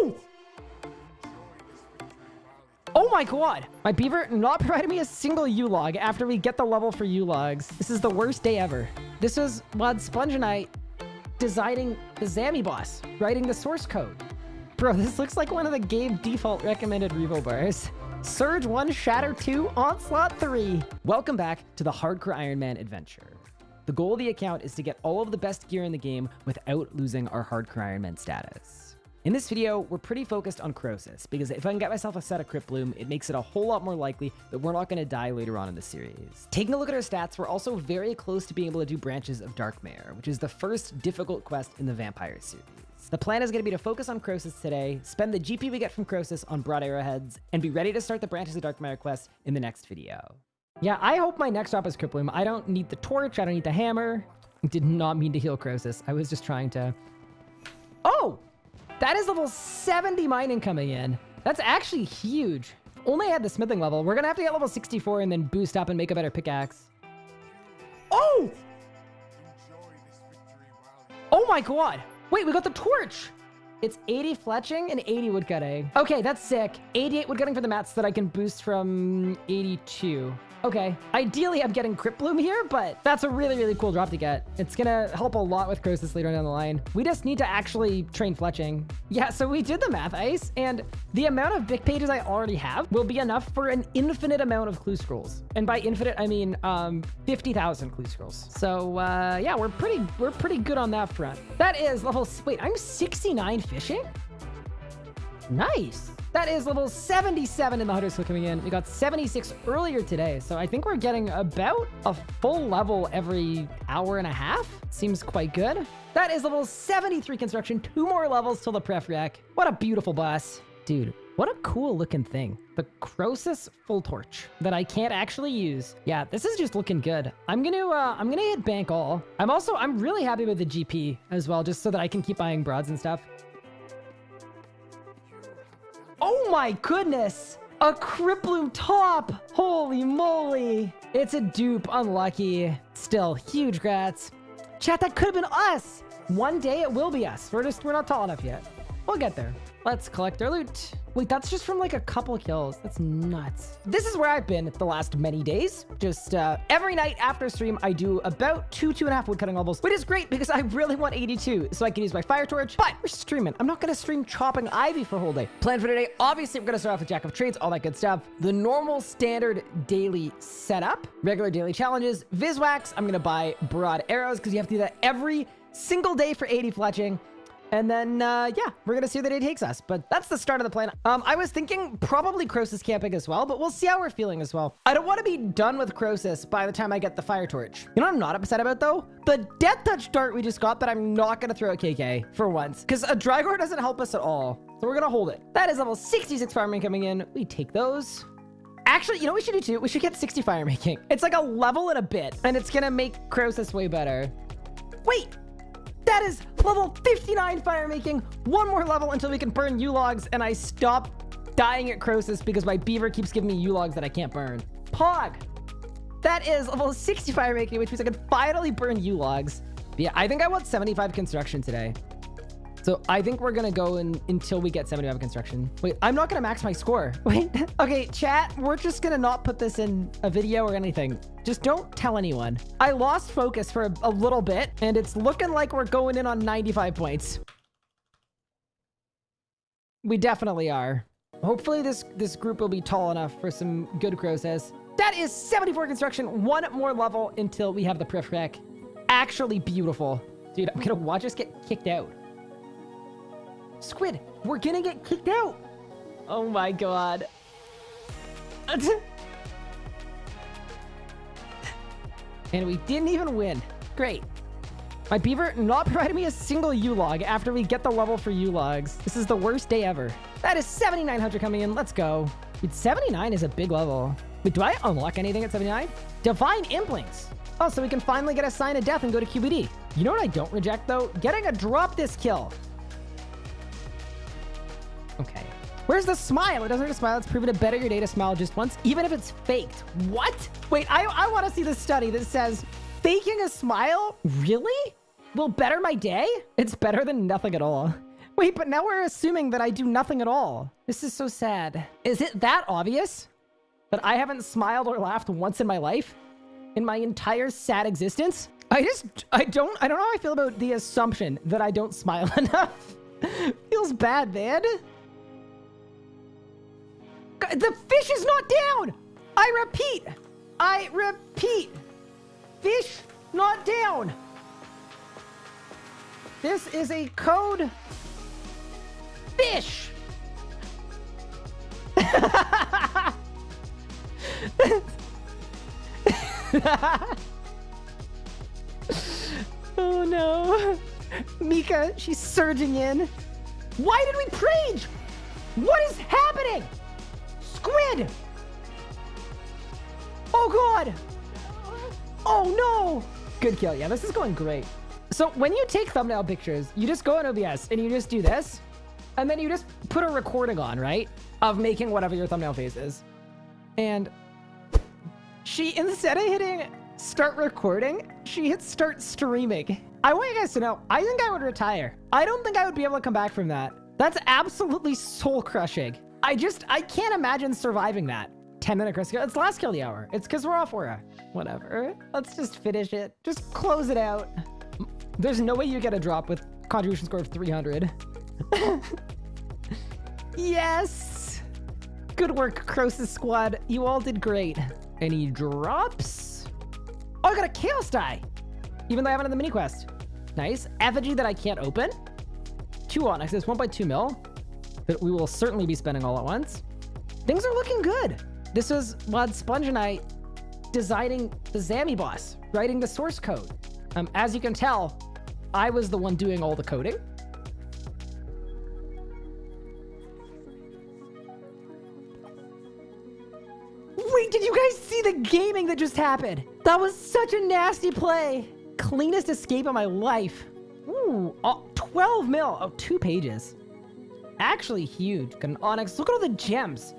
Oh! My god! My beaver not provided me a single yew log after we get the level for yew logs. This is the worst day ever. This was Wad Sponge and I designing the Zammy boss, writing the source code. Bro, this looks like one of the game default recommended revo bars. Surge 1, Shatter 2, Onslaught 3. Welcome back to the Hardcore Iron Man adventure. The goal of the account is to get all of the best gear in the game without losing our Hardcore Iron Man status. In this video, we're pretty focused on Croesus, because if I can get myself a set of Crypt Bloom, it makes it a whole lot more likely that we're not going to die later on in the series. Taking a look at our stats, we're also very close to being able to do Branches of Darkmeyer, which is the first difficult quest in the Vampire series. The plan is going to be to focus on Croesus today, spend the GP we get from Croesus on Broad Arrowheads, and be ready to start the Branches of Darkmeyer quest in the next video. Yeah, I hope my next drop is Crypt Bloom. I don't need the torch, I don't need the hammer. Did not mean to heal Croesus. I was just trying to... That is level 70 mining coming in. That's actually huge. Only at the smithing level. We're going to have to get level 64 and then boost up and make a better pickaxe. Oh! Oh my god. Wait, we got the torch. It's 80 fletching and 80 woodcutting. Okay, that's sick. 88 woodcutting for the mats that I can boost from 82. Okay. Ideally, I'm getting Crypt Bloom here, but that's a really, really cool drop to get. It's gonna help a lot with Croesus later down the line. We just need to actually train fletching. Yeah, so we did the math, Ice, and the amount of big pages I already have will be enough for an infinite amount of clue scrolls. And by infinite, I mean um, 50,000 clue scrolls. So uh, yeah, we're pretty, we're pretty good on that front. That is level, wait, I'm 69 fishing? Nice. That is level 77 in the Hunter's Quill coming in. We got 76 earlier today, so I think we're getting about a full level every hour and a half. Seems quite good. That is level 73 construction. Two more levels till the pref rec. What a beautiful boss. Dude, what a cool looking thing. The Croesus full torch that I can't actually use. Yeah, this is just looking good. I'm gonna, uh, I'm gonna hit bank all. I'm also, I'm really happy with the GP as well, just so that I can keep buying broads and stuff. Oh my goodness! A Crypt Bloom top! Holy moly! It's a dupe, unlucky. Still, huge grats. Chat, that could have been us! One day it will be us. We're just, we're not tall enough yet. We'll get there. Let's collect our loot. Wait, that's just from like a couple kills. That's nuts. This is where I've been the last many days. Just uh, every night after stream, I do about two, two and a half woodcutting levels, which is great because I really want 82 so I can use my fire torch, but we're streaming. I'm not going to stream chopping ivy for a whole day. Plan for today, obviously, we're going to start off with Jack of Trades, all that good stuff. The normal standard daily setup, regular daily challenges, Viswax. I'm going to buy broad arrows because you have to do that every single day for 80 fletching. And then, uh, yeah, we're going to see where the day takes us. But that's the start of the plan. Um, I was thinking probably Croesus camping as well, but we'll see how we're feeling as well. I don't want to be done with Croesus by the time I get the fire torch. You know what I'm not upset about, though? The death touch dart we just got that I'm not going to throw at KK for once. Because a Drygore doesn't help us at all. So we're going to hold it. That is level 66 farming coming in. We take those. Actually, you know what we should do too? We should get 60 fire making. It's like a level and a bit, and it's going to make Croesus way better. Wait, that is level 59 fire making. One more level until we can burn yew logs and I stop dying at Croesus because my beaver keeps giving me yew logs that I can't burn. Pog. That is level 60 fire making, which means I can finally burn yew logs. Yeah, I think I want 75 construction today. So I think we're going to go in until we get 75 construction. Wait, I'm not going to max my score. Wait, okay, chat, we're just going to not put this in a video or anything. Just don't tell anyone. I lost focus for a, a little bit, and it's looking like we're going in on 95 points. We definitely are. Hopefully this, this group will be tall enough for some good Croesus. That is 74 construction. One more level until we have the pref rec. Actually beautiful. Dude, I'm to watch us get kicked out. Squid, we're gonna get kicked out. Oh my god. and we didn't even win. Great. My beaver not providing me a single yew log after we get the level for yew logs. This is the worst day ever. That is 7,900 coming in. Let's go. Dude, 79 is a big level. Wait, do I unlock anything at 79? Divine Implings. Oh, so we can finally get a sign of death and go to QBD. You know what I don't reject, though? Getting a drop this kill. Where's the smile? It doesn't hurt to smile. It's proven to better your day to smile just once, even if it's faked. What? Wait, I, I want to see the study that says faking a smile really will better my day? It's better than nothing at all. Wait, but now we're assuming that I do nothing at all. This is so sad. Is it that obvious? That I haven't smiled or laughed once in my life? In my entire sad existence? I just, I don't, I don't know how I feel about the assumption that I don't smile enough. Feels bad, man. The fish is not down! I repeat! I repeat! Fish not down! This is a code fish. oh no. Mika, she's surging in. Why did we rage? What is happening? Squid! Oh god! Oh no! Good kill. Yeah, this is going great. So when you take thumbnail pictures, you just go in OBS and you just do this. And then you just put a recording on, right? Of making whatever your thumbnail face is. And she, instead of hitting start recording, she hit start streaming. I want you guys to know, I think I would retire. I don't think I would be able to come back from that. That's absolutely soul crushing. I just, I can't imagine surviving that. 10 minute Croesus last kill the hour. It's because we're off Aura. Whatever. Let's just finish it. Just close it out. There's no way you get a drop with contribution score of 300. yes! Good work, Croesus squad. You all did great. Any drops? Oh, I got a Chaos die! Even though I haven't done the mini quest. Nice. Effigy that I can't open. Two Onyxes, one by two mil. That we will certainly be spending all at once. Things are looking good. This was Wad Sponge and I designing the Zammy boss, writing the source code. Um, as you can tell, I was the one doing all the coding. Wait, did you guys see the gaming that just happened? That was such a nasty play. Cleanest escape of my life. Ooh, oh, 12 mil. Oh, two pages. Actually huge. Got an onyx. Look at all the gems.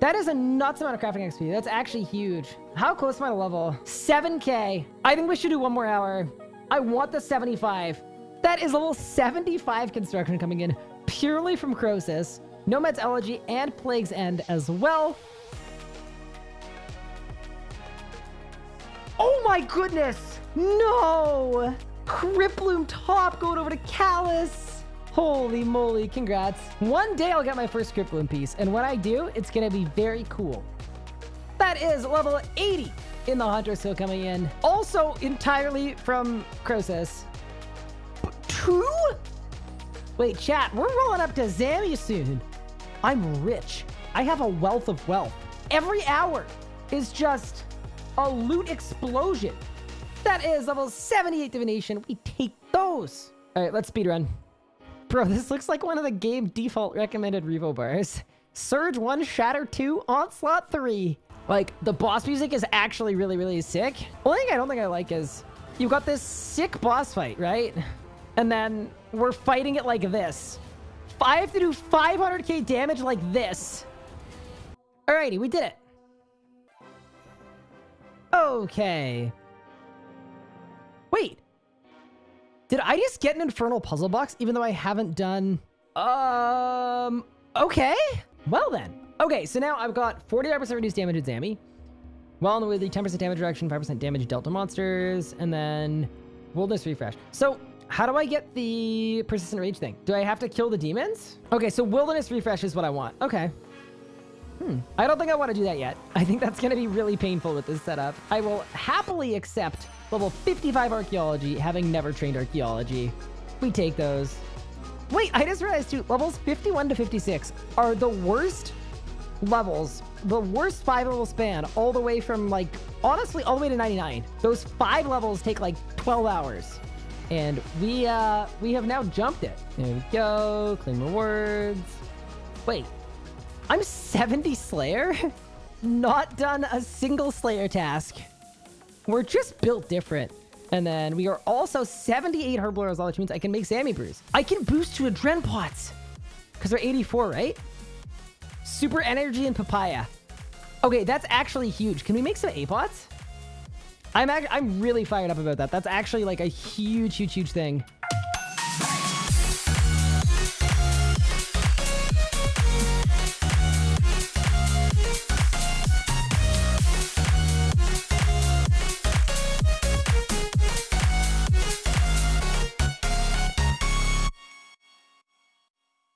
That is a nuts amount of crafting XP. That's actually huge. How close am I to level? 7k. I think we should do one more hour. I want the 75. That is level 75 construction coming in purely from Croesus. Nomad's Elegy and Plague's End as well. Oh my goodness! No! Cryptbloom top going over to Callus. Holy moly, congrats. One day I'll get my first Cryptbloom piece, and when I do, it's gonna be very cool. That is level 80 in the Hunter still coming in. Also entirely from Croesus. Two? Wait, chat, we're rolling up to Zammy soon. I'm rich. I have a wealth of wealth. Every hour is just a loot explosion. That is level 78 divination. We take those. All right, let's speedrun. Bro, this looks like one of the game default recommended Revo bars. Surge 1, Shatter 2, Onslaught 3. Like, the boss music is actually really, really sick. Only thing I don't think I like is you've got this sick boss fight, right? And then we're fighting it like this. I have to do 500k damage like this. Alrighty, we did it. Okay. Did I just get an infernal puzzle box even though I haven't done... Um... Okay. Well then. Okay, so now I've got 45% reduced damage at Zammy. Well on the way, 10% damage reduction, 5% damage Delta monsters, and then Wilderness Refresh. So how do I get the Persistent Rage thing? Do I have to kill the demons? Okay, so Wilderness Refresh is what I want. Okay. Hmm. I don't think I want to do that yet. I think that's going to be really painful with this setup. I will happily accept level 55 Archaeology, having never trained Archaeology. We take those. Wait, I just realized too, levels 51 to 56 are the worst levels, the worst five level span, all the way from like, honestly, all the way to 99. Those five levels take like 12 hours. And we, uh, we have now jumped it. There we go, claim rewards. Wait, I'm 70 Slayer? Not done a single Slayer task. We're just built different. And then we are also 78 Herbal Herbal which means I can make Sammy Brews. I can boost to Adren Pots. Because they're 84, right? Super Energy and Papaya. Okay, that's actually huge. Can we make some A-Pots? I'm, I'm really fired up about that. That's actually like a huge, huge, huge thing.